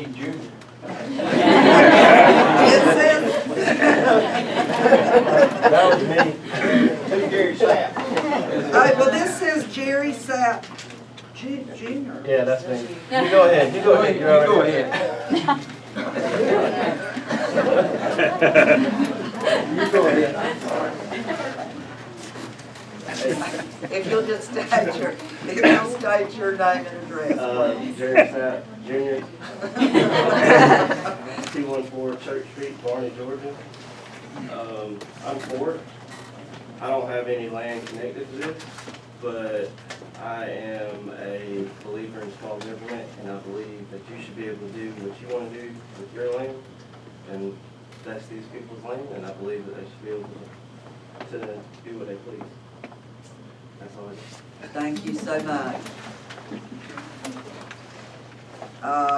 Keith Jr. That was me. Who's Gary Sapp? uh, well, this says Jerry Sapp Ju- Junior. Yeah, that's me. You go ahead, you go ahead. You You're go already- ahead. You go ahead. If you'll just state your, if you'll state your name and address, Uh, please. Jerry Sapp, Junior, two one four Church Street, Barney, Georgia. Um, I'm for it. I don't have any land connected to this, but I am a believer in small government, and I believe that you should be able to do what you wanna do with your land, and that's these people's land, and I believe that they should be able to, to do what they please. That's all I got. Thank you so much. Uh,